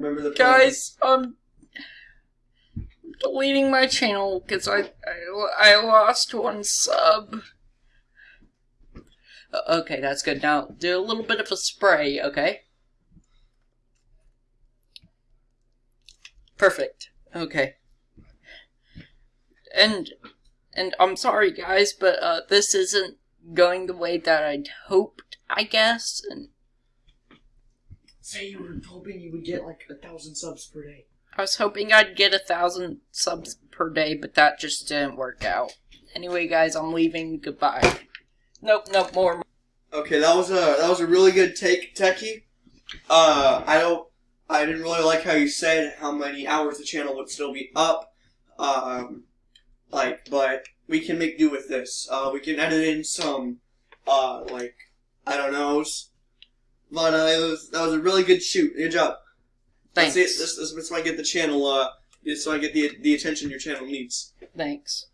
Remember the. Guys, I'm deleting my channel because I, I I lost one sub. Uh, Okay, that's good. Now do a little bit of a spray, okay? Perfect. Okay. And and I'm sorry guys, but uh this isn't going the way that I'd hoped, I guess. And Say you were hoping you would get like a thousand subs per day. I was hoping I'd get a thousand subs per day, but that just didn't work out. Anyway, guys, I'm leaving. Goodbye. Nope, nope, more. Okay, that was a that was a really good take, Techie. Uh, I don't, I didn't really like how you said how many hours the channel would still be up. Um, like, but we can make do with this. Uh, we can edit in some, uh, like, I don't know. But uh, it was that was a really good shoot. Good job. Thanks. That's it. This, this, this might get the channel. Uh, this I get the the attention your channel needs. Thanks.